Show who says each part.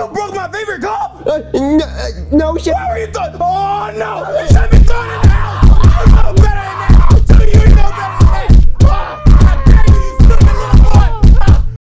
Speaker 1: You broke my favorite cup?
Speaker 2: Uh, no, uh, no, shit.
Speaker 1: Why were you thought? Oh no!